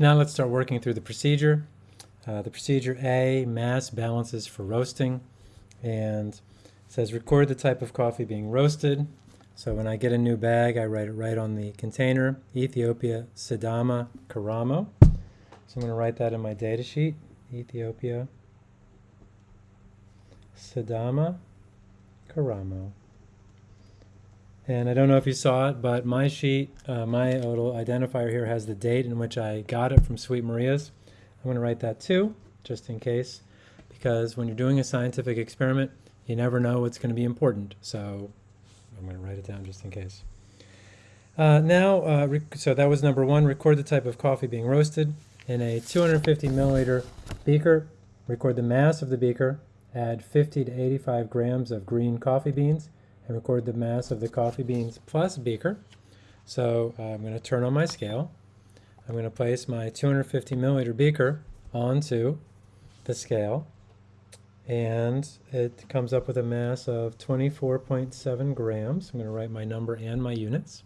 Now let's start working through the procedure. Uh, the procedure A, mass balances for roasting, and says record the type of coffee being roasted. So when I get a new bag, I write it right on the container, Ethiopia Sidama Karamo. So I'm going to write that in my data sheet, Ethiopia Sidama Karamo. And I don't know if you saw it, but my sheet, uh, my little identifier here has the date in which I got it from Sweet Maria's. I'm going to write that too, just in case, because when you're doing a scientific experiment, you never know what's going to be important. So I'm going to write it down just in case. Uh, now, uh, so that was number one, record the type of coffee being roasted. In a 250 milliliter beaker, record the mass of the beaker, add 50 to 85 grams of green coffee beans, and record the mass of the coffee beans plus beaker. So uh, I'm going to turn on my scale. I'm going to place my 250 milliliter beaker onto the scale and it comes up with a mass of 24.7 grams. I'm going to write my number and my units.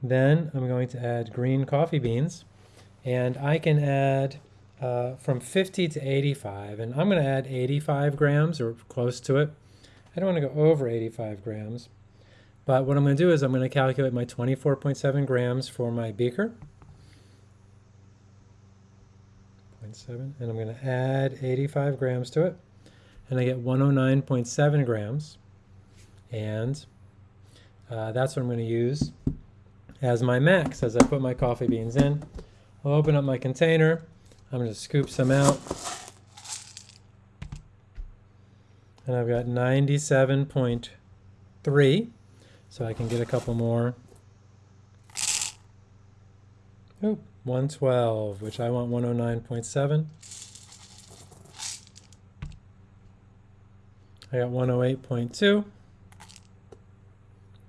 Then I'm going to add green coffee beans and I can add uh, from 50 to 85 and I'm going to add 85 grams or close to it I don't want to go over 85 grams. But what I'm going to do is I'm going to calculate my 24.7 grams for my beaker. 0.7, and I'm going to add 85 grams to it. And I get 109.7 grams. And uh, that's what I'm going to use as my max as I put my coffee beans in. I'll open up my container. I'm going to scoop some out. And I've got 97.3 so I can get a couple more. Oop, 112 which I want 109.7 I got 108.2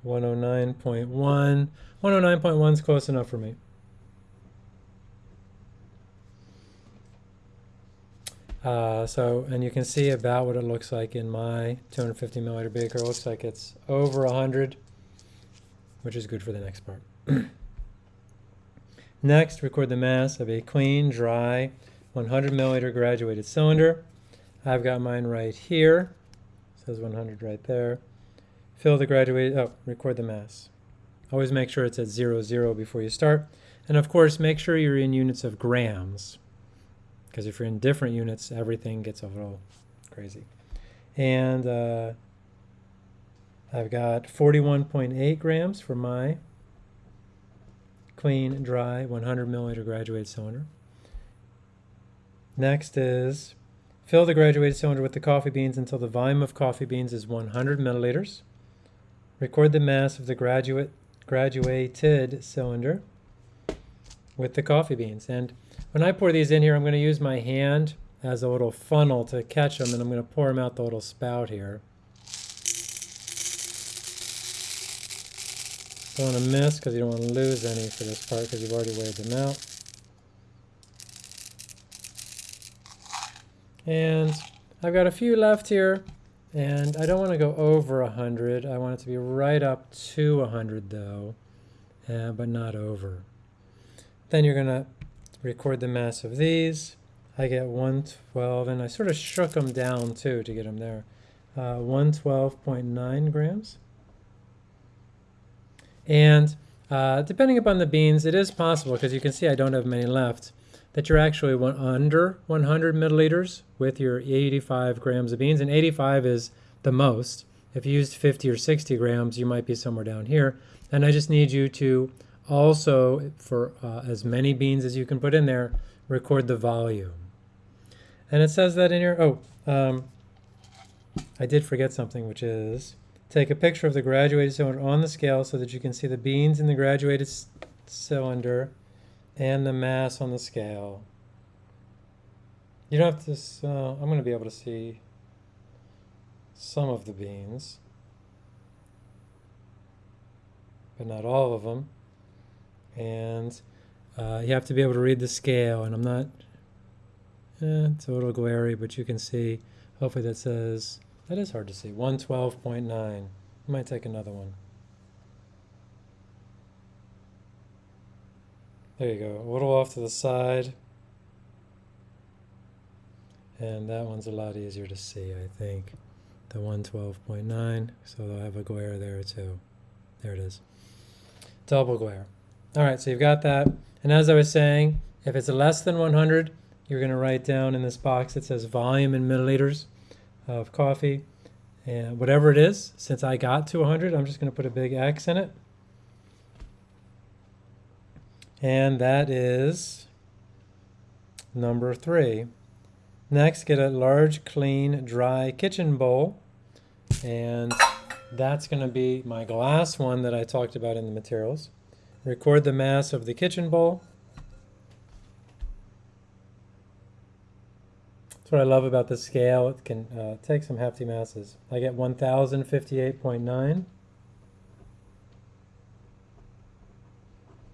109.1 109.1 is close enough for me Uh, so, and you can see about what it looks like in my 250 milliliter beaker. It looks like it's over 100, which is good for the next part. next, record the mass of a clean, dry, 100 milliliter graduated cylinder. I've got mine right here. It says 100 right there. Fill the graduated, oh, record the mass. Always make sure it's at zero, zero before you start. And of course, make sure you're in units of grams because if you're in different units, everything gets a little crazy. And uh, I've got 41.8 grams for my clean, dry, 100 milliliter graduated cylinder. Next is fill the graduated cylinder with the coffee beans until the volume of coffee beans is 100 milliliters. Record the mass of the graduate graduated cylinder with the coffee beans. And when I pour these in here, I'm going to use my hand as a little funnel to catch them, and I'm going to pour them out the little spout here. Don't want to miss because you don't want to lose any for this part because you've already weighed them out. And I've got a few left here, and I don't want to go over 100. I want it to be right up to 100 though, uh, but not over. Then you're going to record the mass of these. I get 112, and I sort of shook them down too to get them there. Uh, 112.9 grams. And uh, depending upon the beans, it is possible, because you can see I don't have many left, that you're actually one, under 100 milliliters with your 85 grams of beans, and 85 is the most. If you used 50 or 60 grams, you might be somewhere down here. And I just need you to also, for uh, as many beans as you can put in there, record the volume. And it says that in here, oh, um, I did forget something, which is take a picture of the graduated cylinder on the scale so that you can see the beans in the graduated cylinder and the mass on the scale. You don't have to, uh, I'm going to be able to see some of the beans, but not all of them and uh, you have to be able to read the scale and I'm not eh, it's a little glary but you can see hopefully that says that is hard to see 112.9 I might take another one There you go, a little off to the side. And that one's a lot easier to see, I think. The 112.9, so they'll have a glare there too. There it is. Double glare. All right, so you've got that. And as I was saying, if it's less than 100, you're going to write down in this box that says volume in milliliters of coffee. And whatever it is, since I got to 100, I'm just going to put a big X in it. And that is number three. Next, get a large, clean, dry kitchen bowl. And that's going to be my glass one that I talked about in the materials. Record the mass of the kitchen bowl. That's what I love about the scale. It can uh, take some hefty masses. I get 1058.9.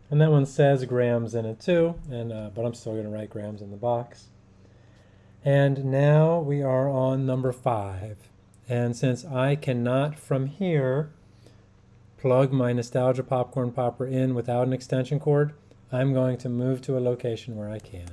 And that one says grams in it too, and uh, but I'm still going to write grams in the box. And now we are on number five. And since I cannot from here plug my Nostalgia Popcorn Popper in without an extension cord, I'm going to move to a location where I can.